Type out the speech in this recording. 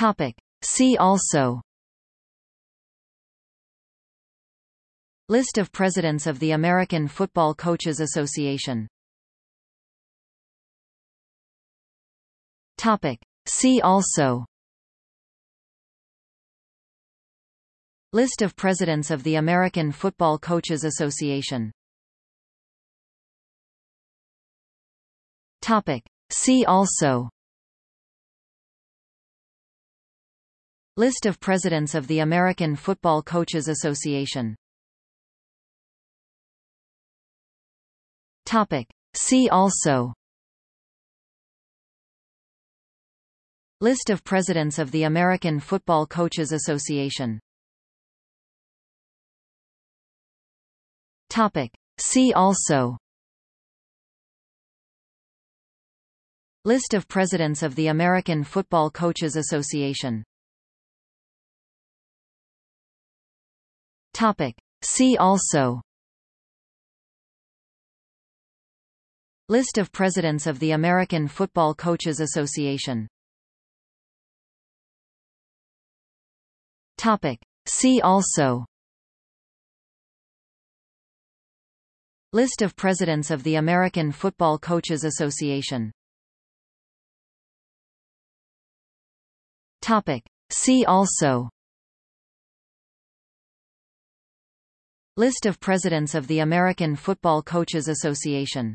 Topic. See also List of Presidents of the American Football Coaches Association Topic. See also List of Presidents of the American Football Coaches Association Topic. See also List of Presidents of the American Football Coaches Association. Topic. See also. List of Presidents of the American Football Coaches Association. Topic. See also. List of Presidents of the American Football Coaches Association Topic. See also List of Presidents of the American Football Coaches Association Topic. See also List of Presidents of the American Football Coaches Association Topic. See also List of Presidents of the American Football Coaches Association